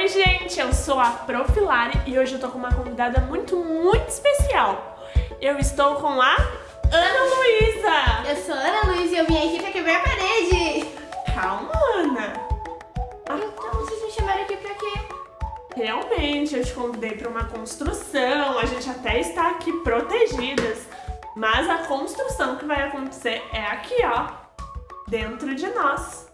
Oi, gente, eu sou a Profilari e hoje eu tô com uma convidada muito, muito especial. Eu estou com a Ana Luísa. Eu sou a Ana Luísa e eu vim aqui pra quebrar a parede. Calma, Ana. Então vocês me chamaram aqui pra quê? Realmente, eu te convidei para uma construção, a gente até está aqui protegidas, mas a construção que vai acontecer é aqui, ó, dentro de nós.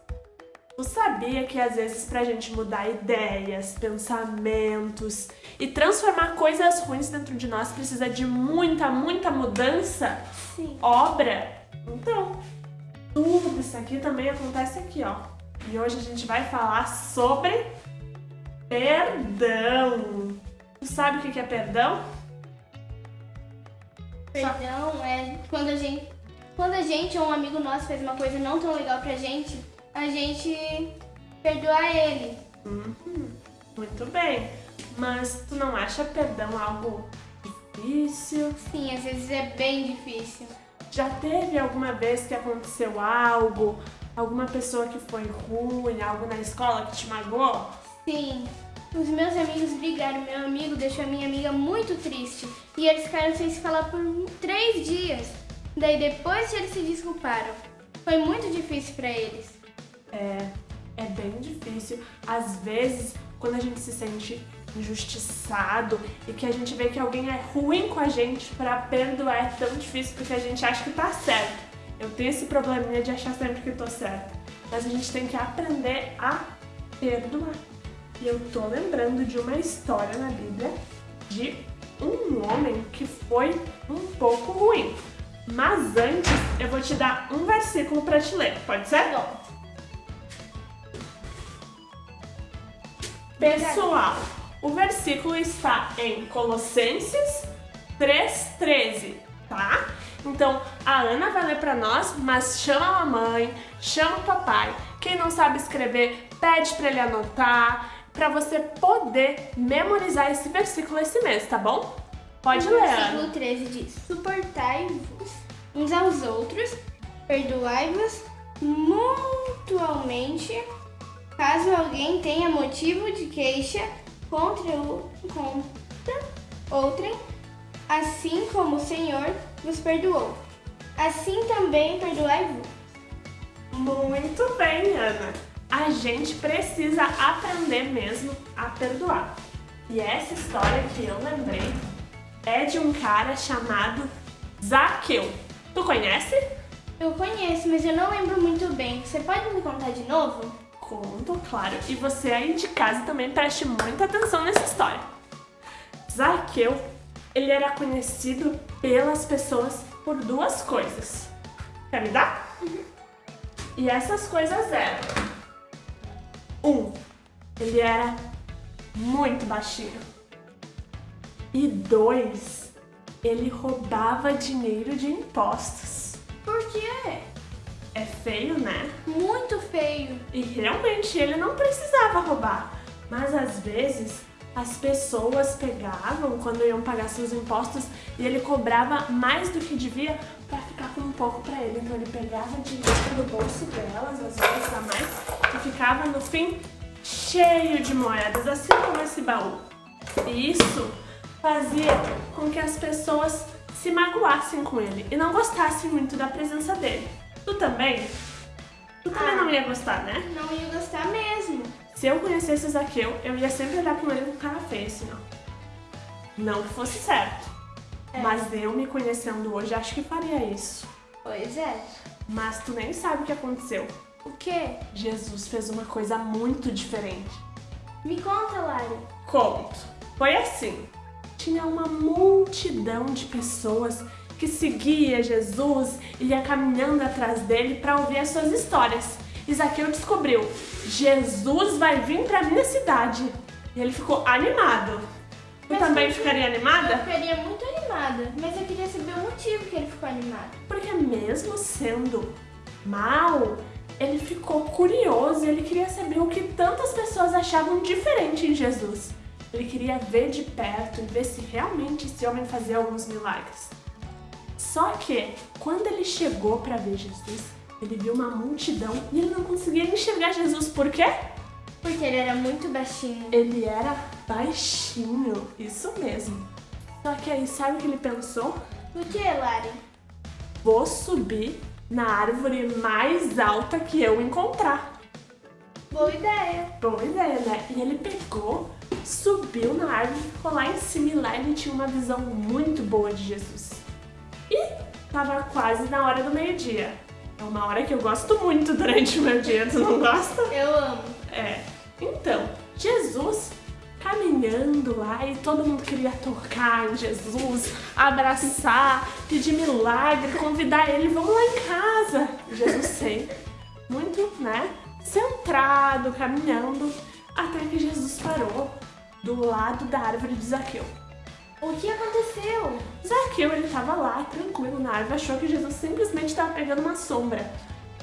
Tu sabia que às vezes pra gente mudar ideias, pensamentos e transformar coisas ruins dentro de nós precisa de muita, muita mudança? Sim. Obra? Então, tudo isso aqui também acontece aqui, ó. E hoje a gente vai falar sobre perdão. Tu sabe o que é perdão? Perdão é quando a gente, quando a gente ou um amigo nosso fez uma coisa não tão legal pra gente, a gente perdoa ele. Uhum. Muito bem. Mas tu não acha perdão algo difícil? Sim, às vezes é bem difícil. Já teve alguma vez que aconteceu algo, alguma pessoa que foi ruim, algo na escola que te magoou? Sim. Os meus amigos brigaram, meu amigo deixou a minha amiga muito triste e eles ficaram sem se falar por três dias. Daí depois eles se desculparam. Foi muito difícil para eles. É, é bem difícil. Às vezes, quando a gente se sente injustiçado e que a gente vê que alguém é ruim com a gente, para perdoar é tão difícil porque a gente acha que tá certo. Eu tenho esse probleminha de achar sempre que tô certa. Mas a gente tem que aprender a perdoar. E eu tô lembrando de uma história na Bíblia de um homem que foi um pouco ruim. Mas antes, eu vou te dar um versículo para te ler. Pode ser? Bom, Pessoal, o versículo está em Colossenses 3,13, tá? Então, a Ana vai ler para nós, mas chama a mamãe, chama o papai. Quem não sabe escrever, pede para ele anotar, para você poder memorizar esse versículo esse mês, tá bom? Pode o ler, versículo Ana. 13 diz: Suportai-vos uns aos outros, perdoai-vos mutualmente, caso alguém tenha motivo de queixa contra, o, contra outrem, assim como o Senhor vos perdoou. Assim também perdoai-vos. Muito bem, Ana. A gente precisa aprender mesmo a perdoar. E essa história que eu lembrei é de um cara chamado Zaqueu. Tu conhece? Eu conheço, mas eu não lembro muito bem. Você pode me contar de novo? Conto, claro. E você aí de casa também preste muita atenção nessa história. Zaqueu, ele era conhecido pelas pessoas por duas coisas. Quer me dar? E essas coisas eram... Um, ele era muito baixinho. E dois, ele roubava dinheiro de impostos. Feio, né? Muito feio. E realmente ele não precisava roubar, mas às vezes as pessoas pegavam quando iam pagar seus impostos e ele cobrava mais do que devia para ficar com um pouco para ele. Então ele pegava dinheiro do bolso delas, às vezes a mais, e ficava no fim cheio de moedas, assim como esse baú. E isso fazia com que as pessoas se magoassem com ele e não gostassem muito da presença dele. Tu também? Tu também Ah. não ia gostar, né? Não ia gostar mesmo. Se eu conhecesse o Zaqueu, eu ia sempre olhar com ele com cara feia, assim, ó. Não que fosse certo. É. Mas eu me conhecendo hoje, acho que faria isso. Pois é. Mas tu nem sabe o que aconteceu. O quê? Jesus fez uma coisa muito diferente. Me conta, Lari. Conto. Foi assim. Tinha uma multidão de pessoas que seguia Jesus e ia caminhando atrás dele para ouvir as suas histórias. E Zaqueu descobriu, Jesus vai vir para minha cidade. E ele ficou animado. Tu Mas também ficaria Eu animada? ficaria muito animada, mas eu queria saber o motivo que ele ficou animado. Porque mesmo sendo mal, ele ficou curioso e ele queria saber o que tantas pessoas achavam diferente em Jesus. Ele queria ver de perto e ver se realmente esse homem fazia alguns milagres. Só que, quando ele chegou para ver Jesus, ele viu uma multidão e ele não conseguia enxergar Jesus. Por quê? Porque ele era muito baixinho. Ele era baixinho, isso mesmo. Só que aí, sabe o que ele pensou? O que, Lari? Vou subir na árvore mais alta que eu encontrar. Boa ideia. Boa ideia, né? E ele pegou, subiu na árvore, ficou lá em cima e lá ele tinha uma visão muito boa de Jesus. Tava quase na hora do meio-dia. É uma hora que eu gosto muito durante o meu dia, tu não gosta? Eu amo. É. Então, Jesus caminhando lá e todo mundo queria tocar em Jesus, abraçar, pedir milagre, convidar ele, vamos lá em casa. Jesus sem, muito, né, centrado, caminhando, até que Jesus parou do lado da árvore de Zaqueu. O que aconteceu? Zaqueu, ele tava lá, tranquilo na árvore, achou que Jesus simplesmente estava pegando uma sombra.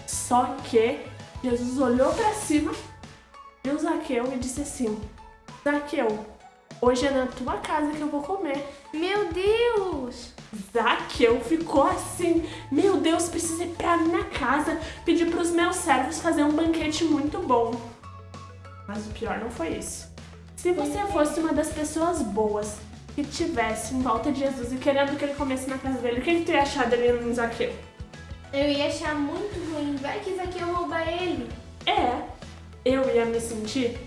Só que Jesus olhou para cima, viu Zaqueu e disse assim: Zaqueu, hoje é na tua casa que eu vou comer. Meu Deus! Zaqueu ficou assim: Meu Deus, preciso ir pra minha casa pedir pros meus servos fazer um banquete muito bom. Mas o pior não foi isso. Se você fosse uma das pessoas boas que tivesse em volta de Jesus e querendo que ele comesse na casa dele, o que, que tu ia achar dele em Zaqueu? Eu ia achar muito ruim. Vai que Zaqueu rouba ele. É, eu ia me sentir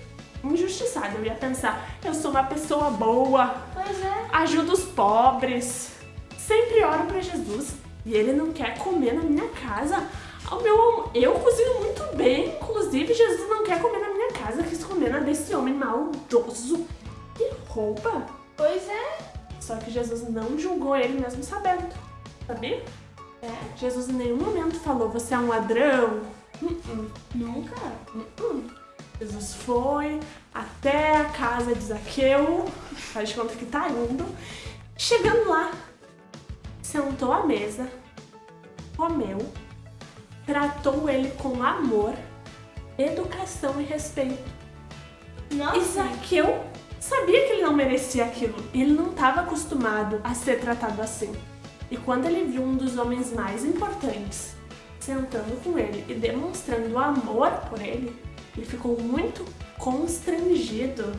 injustiçada. Eu ia pensar, eu sou uma pessoa boa, Pois é. ajudo os pobres, sempre oro pra Jesus e ele não quer comer na minha casa. Ao meu, eu cozinho muito bem, inclusive Jesus não quer comer na minha casa, quis comer na desse homem maldoso que rouba. Pois é. Só que Jesus não julgou ele mesmo sabendo, sabia? É, Jesus em nenhum momento falou, você é um ladrão. Uh-uh. Nunca. Hum. Jesus foi até a casa de Zaqueu, faz de conta que tá indo. Chegando lá, sentou à mesa, comeu, tratou ele com amor, educação e respeito. E Nossa. Zaqueu sabia que ele não merecia aquilo. Ele não estava acostumado a ser tratado assim. E quando ele viu um dos homens mais importantes sentando com ele e demonstrando amor por ele, ele ficou muito constrangido.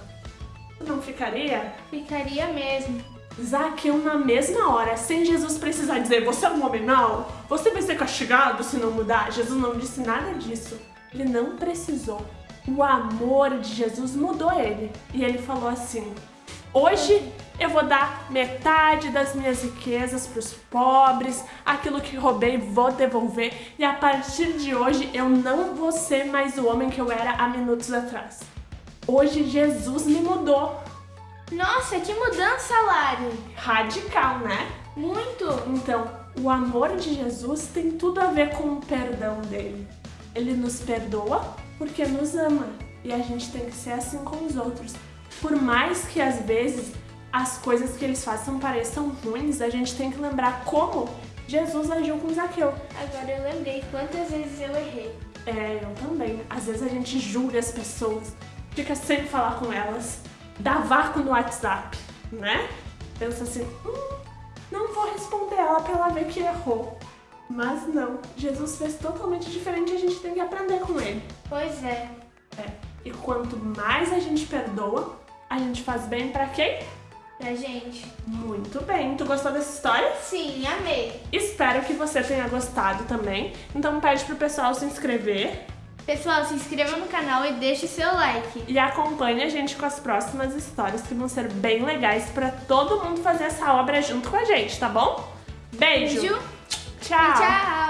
Não ficaria? Ficaria mesmo. Zaqueu, na mesma hora, sem Jesus precisar dizer você é um homem mau, você vai ser castigado se não mudar. Jesus não disse nada disso. Ele não precisou. O amor de Jesus mudou ele. E ele falou assim: Hoje eu vou dar metade das minhas riquezas para os pobres, aquilo que roubei vou devolver, e a partir de hoje eu não vou ser mais o homem que eu era há minutos atrás. Hoje Jesus me mudou. Nossa, que mudança, Lari. Radical, né? Muito. Então, o amor de Jesus tem tudo a ver com o perdão dele. Ele nos perdoa porque nos ama e a gente tem que ser assim com os outros. Por mais que às vezes as coisas que eles façam pareçam ruins, a gente tem que lembrar como Jesus agiu com Zaqueu. Agora eu lembrei quantas vezes eu errei. É, eu também. Às vezes a gente julga as pessoas, fica sem falar com elas, dá vácuo no WhatsApp, né? Pensa assim, hum, não vou responder ela pra ela ver que errou. Mas não, Jesus fez totalmente diferente e a gente tem que aprender com ele. Pois é. É. E quanto mais a gente perdoa, a gente faz bem pra quem? Pra gente. Muito bem. Tu gostou dessa história? Sim, amei. Espero que você tenha gostado também. Então pede pro pessoal se inscrever Pessoal, se inscreva no canal e deixe seu like. e acompanhe a gente com as próximas histórias que vão ser bem legais pra todo mundo fazer essa obra junto com a gente, tá bom? Beijo. Beijo. Tchau. Tchau.